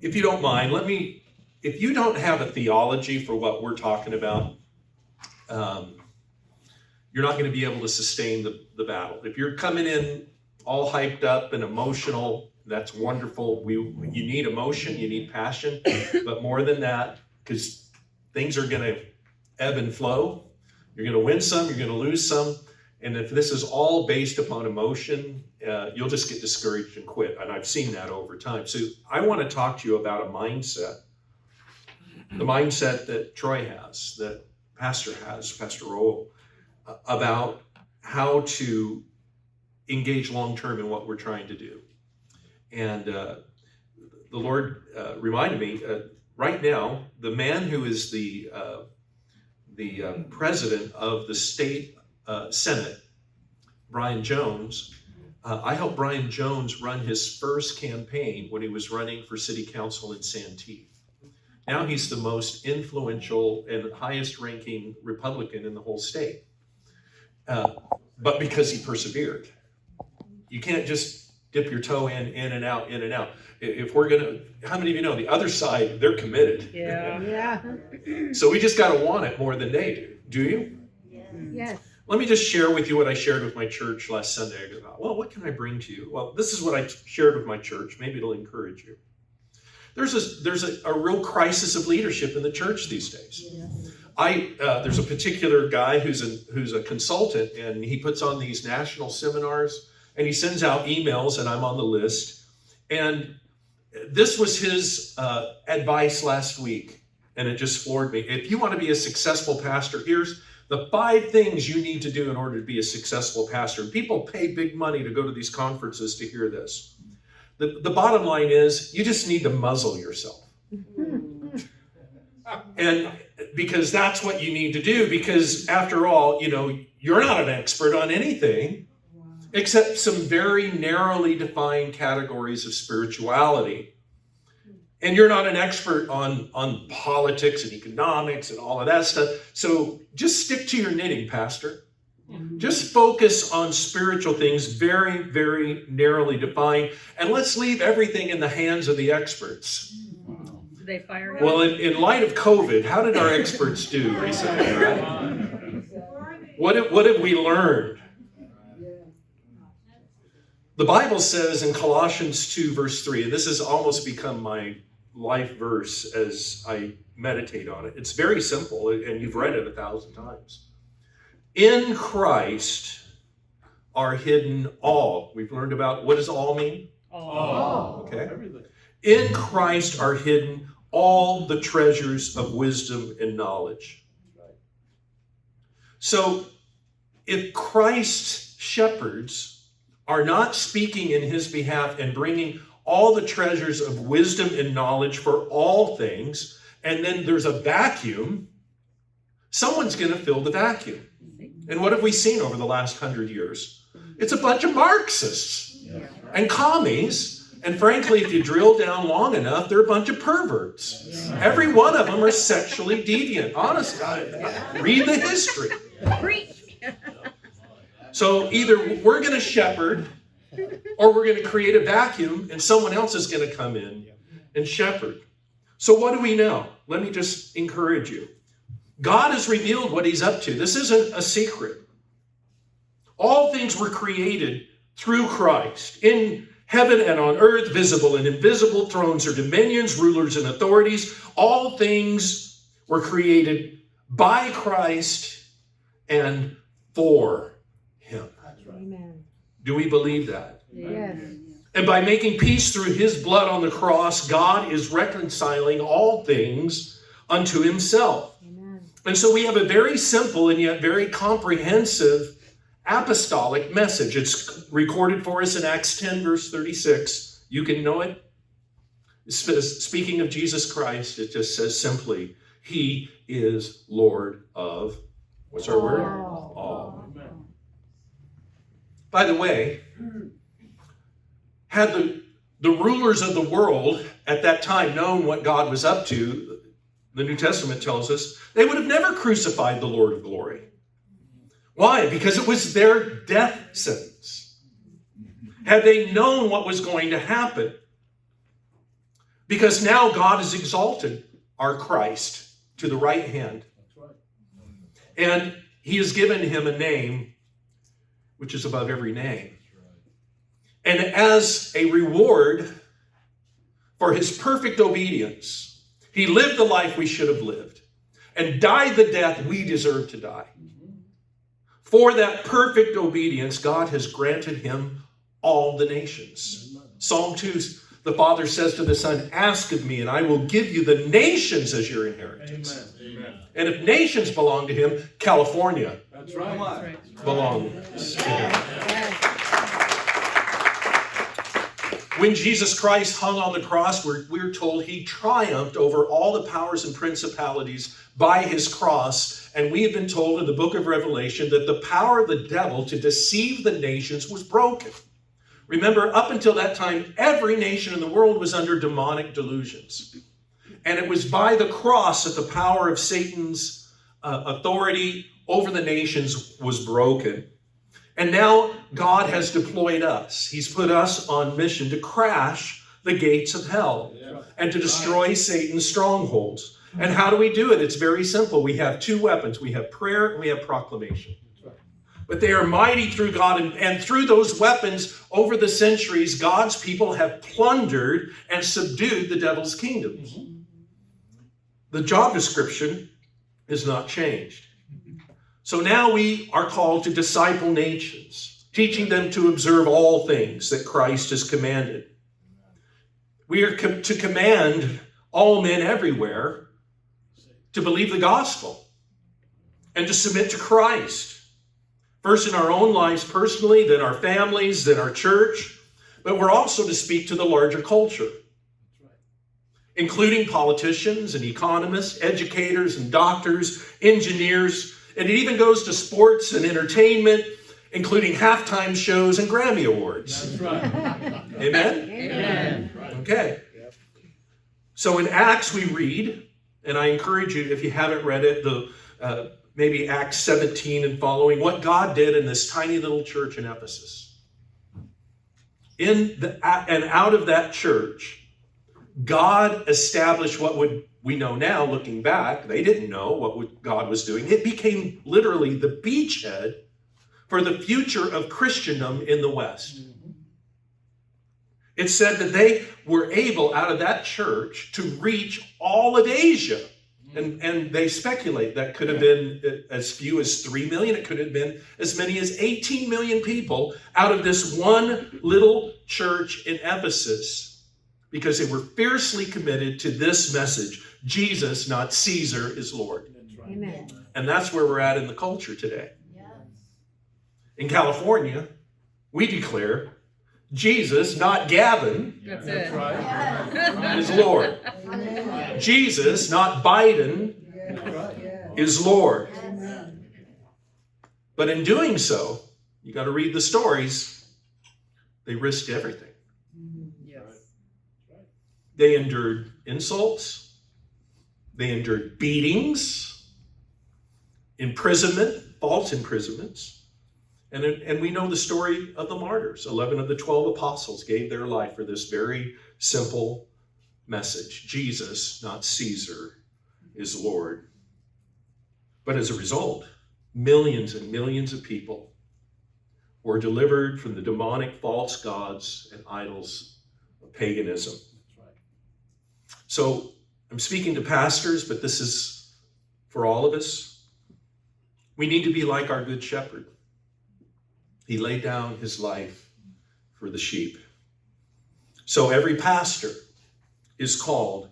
if you don't mind, let me, if you don't have a theology for what we're talking about, um, you're not going to be able to sustain the, the battle. If you're coming in all hyped up and emotional, that's wonderful. We you need emotion, you need passion, but more than that, because things are going to ebb and flow. You're going to win some, you're going to lose some, and if this is all based upon emotion, uh, you'll just get discouraged and quit. And I've seen that over time. So I want to talk to you about a mindset, the mindset that Troy has, that Pastor has, Pastor Roel, uh, about how to engage long term in what we're trying to do. And uh, the Lord uh, reminded me uh, right now, the man who is the uh, the president of the state uh, Senate, Brian Jones. Uh, I helped Brian Jones run his first campaign when he was running for city council in Santee. Now he's the most influential and highest ranking Republican in the whole state. Uh, but because he persevered. You can't just dip your toe in, in and out, in and out. If we're gonna, how many of you know the other side, they're committed. Yeah. Yeah, So we just gotta want it more than they do. Do you? yes. Let me just share with you what I shared with my church last Sunday about, well, what can I bring to you? Well, this is what I shared with my church. Maybe it'll encourage you. There's a, there's a, a real crisis of leadership in the church these days. I, uh, there's a particular guy who's a, who's a consultant and he puts on these national seminars and he sends out emails and I'm on the list. And this was his uh, advice last week and it just floored me. If you want to be a successful pastor, here's the five things you need to do in order to be a successful pastor. And people pay big money to go to these conferences to hear this. The, the bottom line is you just need to muzzle yourself. And because that's what you need to do, because after all, you know, you're not an expert on anything except some very narrowly defined categories of spirituality. And you're not an expert on, on politics and economics and all of that stuff. So just stick to your knitting, Pastor. Mm-hmm. Just focus on spiritual things, very, very narrowly defined. And let's leave everything in the hands of the experts. Did they fire him? Well, in, in light of COVID, how did our experts do recently, right? What have, what have we learned? The Bible says in Colossians 2, verse 3, and this has almost become my life verse as I meditate on it. It's very simple, and you've read it a thousand times. In Christ are hidden all. We've learned about what does all mean? Oh. Okay. In Christ are hidden all the treasures of wisdom and knowledge. So, if Christ's shepherds are not speaking in his behalf and bringing all the treasures of wisdom and knowledge for all things, and then there's a vacuum, someone's going to fill the vacuum. And what have we seen over the last hundred years? It's a bunch of Marxists and commies. And frankly, if you drill down long enough, they're a bunch of perverts. Every one of them are sexually deviant. Honestly, I- read the history. So either we're going to shepherd or we're going to create a vacuum and someone else is going to come in and shepherd. So what do we know? Let me just encourage you. God has revealed what he's up to. This isn't a secret. All things were created through Christ in heaven and on earth, visible and invisible, thrones or dominions, rulers and authorities. All things were created by Christ and for him. Amen. Do we believe that? Yes. And by making peace through his blood on the cross, God is reconciling all things unto himself. Amen. And so we have a very simple and yet very comprehensive apostolic message. It's recorded for us in Acts 10, verse 36. You can know it. Sp- Speaking of Jesus Christ, it just says simply, He is Lord of, what's our word? All. By the way, had the, the rulers of the world at that time known what God was up to, the New Testament tells us, they would have never crucified the Lord of glory. Why? Because it was their death sentence. Had they known what was going to happen, Because now God has exalted our Christ to the right hand, and he has given him a name which is above every name. And as a reward for his perfect obedience, he lived the life we should have lived and died the death we deserve to die. For that perfect obedience, God has granted him all the nations. Psalm 2, the Father says to the Son, Ask of me, and I will give you the nations as your inheritance. Amen. Amen. And if nations belong to him, California That's right. That's right. belongs to him. When Jesus Christ hung on the cross, we're, we're told he triumphed over all the powers and principalities by his cross. And we have been told in the book of Revelation that the power of the devil to deceive the nations was broken. Remember, up until that time, every nation in the world was under demonic delusions. And it was by the cross that the power of Satan's uh, authority over the nations was broken. And now God has deployed us. He's put us on mission to crash the gates of hell Yeah. and to destroy Satan's strongholds. And how do we do it? It's very simple. We have two weapons we have prayer and we have proclamation. But they are mighty through God, and, and through those weapons, over the centuries, God's people have plundered and subdued the devil's kingdoms. Mm-hmm. The job description is not changed. So now we are called to disciple nations, teaching them to observe all things that Christ has commanded. We are com- to command all men everywhere to believe the gospel and to submit to Christ. First in our own lives personally, then our families, then our church, but we're also to speak to the larger culture including politicians and economists, educators and doctors, engineers, and it even goes to sports and entertainment, including halftime shows and Grammy Awards. That's right. Amen? Amen. Okay. So in Acts, we read, and I encourage you, if you haven't read it, the uh, maybe Acts 17 and following, what God did in this tiny little church in Ephesus. In the and out of that church, God established what would we know now, looking back, they didn't know what God was doing. It became literally the beachhead for the future of Christendom in the West. It said that they were able, out of that church, to reach all of Asia. And, and they speculate that could have been as few as 3 million. It could have been as many as 18 million people out of this one little church in Ephesus because they were fiercely committed to this message Jesus, not Caesar, is Lord. Right. Amen. And that's where we're at in the culture today. In California, we declare Jesus, not Gavin, That's That's it. right. is Lord. Amen. Jesus, not Biden, That's right. is Lord. Amen. But in doing so, you got to read the stories. They risked everything. Yes. They endured insults, they endured beatings, imprisonment, false imprisonments. And, and we know the story of the martyrs. 11 of the 12 apostles gave their life for this very simple message Jesus, not Caesar, is Lord. But as a result, millions and millions of people were delivered from the demonic false gods and idols of paganism. That's right. So I'm speaking to pastors, but this is for all of us. We need to be like our good shepherd. He laid down his life for the sheep. So every pastor is called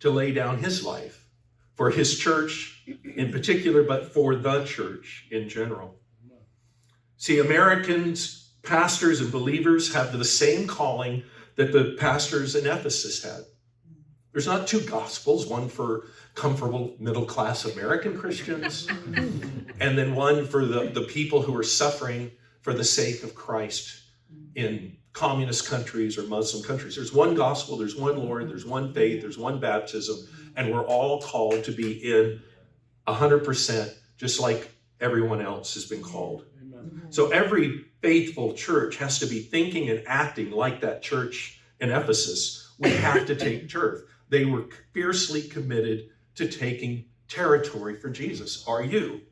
to lay down his life for his church in particular, but for the church in general. See, Americans, pastors, and believers have the same calling that the pastors in Ephesus had. There's not two gospels, one for comfortable middle class American Christians, and then one for the, the people who are suffering for the sake of Christ in communist countries or Muslim countries. There's one gospel, there's one Lord, there's one faith, there's one baptism, and we're all called to be in 100%, just like everyone else has been called. Amen. So every faithful church has to be thinking and acting like that church in Ephesus we have to take turf. They were fiercely committed to taking territory for Jesus. Are you?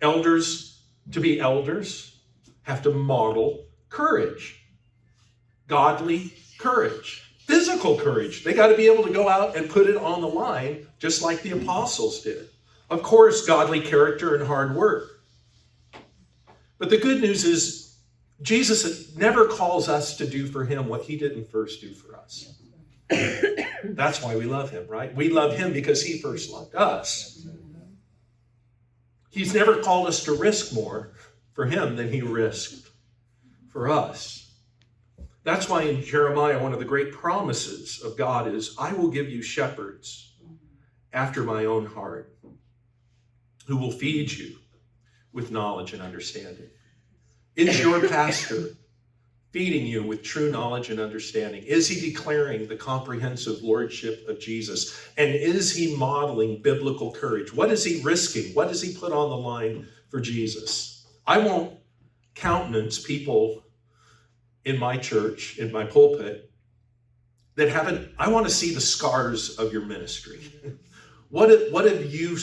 Elders, to be elders, have to model courage, godly courage, physical courage. They got to be able to go out and put it on the line, just like the apostles did. Of course, godly character and hard work. But the good news is, Jesus never calls us to do for him what he didn't first do for us. That's why we love him, right? We love him because he first loved us. He's never called us to risk more for him than he risked for us. That's why in Jeremiah, one of the great promises of God is, I will give you shepherds after my own heart who will feed you with knowledge and understanding. Is your pastor feeding you with true knowledge and understanding? Is he declaring the comprehensive lordship of Jesus? And is he modeling biblical courage? What is he risking? What does he put on the line for Jesus? I won't countenance people in my church, in my pulpit, that haven't, I want to see the scars of your ministry. what, have, what have you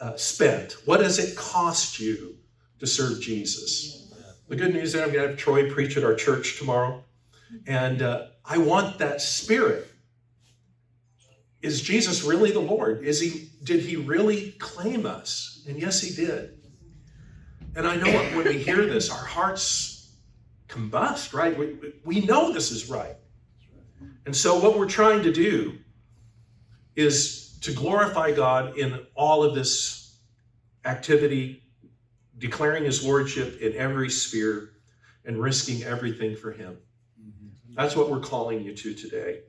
uh, spent? What does it cost you to serve Jesus? The good news is I'm going to have Troy preach at our church tomorrow. And uh, I want that spirit. Is Jesus really the Lord? Is he, did he really claim us? And yes, he did. And I know when we hear this, our hearts combust, right? We, we know this is right. And so what we're trying to do is to glorify God in all of this activity, declaring his lordship in every sphere and risking everything for him. Mm-hmm. That's what we're calling you to today.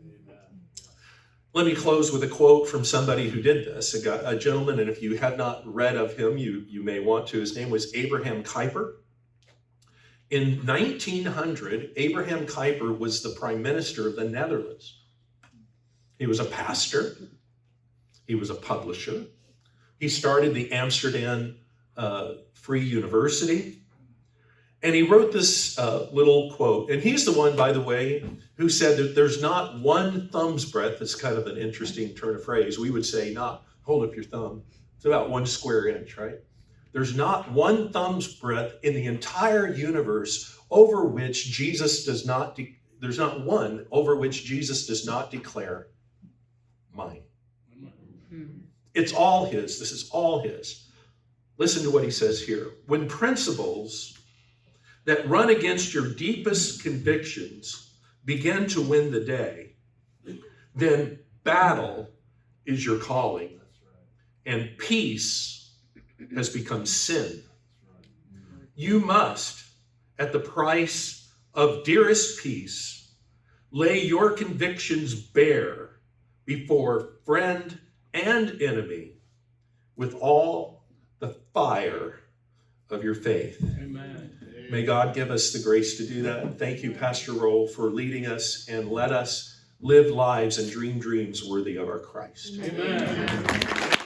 Let me close with a quote from somebody who did this, a, a gentleman, and if you have not read of him, you, you may want to. His name was Abraham Kuyper. In 1900, Abraham Kuyper was the prime minister of the Netherlands. He was a pastor. He was a publisher. He started the Amsterdam uh, Free University. And he wrote this uh, little quote. And he's the one, by the way, who said that there's not one thumb's breadth. That's kind of an interesting turn of phrase. We would say, not hold up your thumb. It's about one square inch, right? There's not one thumb's breadth in the entire universe over which Jesus does not, de- there's not one over which Jesus does not declare mine. It's all his. This is all his. Listen to what he says here. When principles that run against your deepest convictions begin to win the day, then battle is your calling, and peace has become sin. You must, at the price of dearest peace, lay your convictions bare before friend and enemy with all fire of your faith. Amen. May God give us the grace to do that. Thank you, Pastor Roll, for leading us and let us live lives and dream dreams worthy of our Christ. Amen.